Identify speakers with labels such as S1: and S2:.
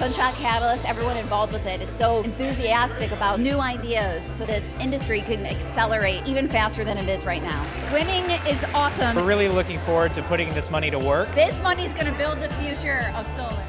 S1: Sunshot Catalyst, everyone involved with it is so enthusiastic about new ideas so this industry can accelerate even faster than it is right now.
S2: Winning is awesome.
S3: We're really looking forward to putting this money to work.
S2: This money is going to build the future of solar.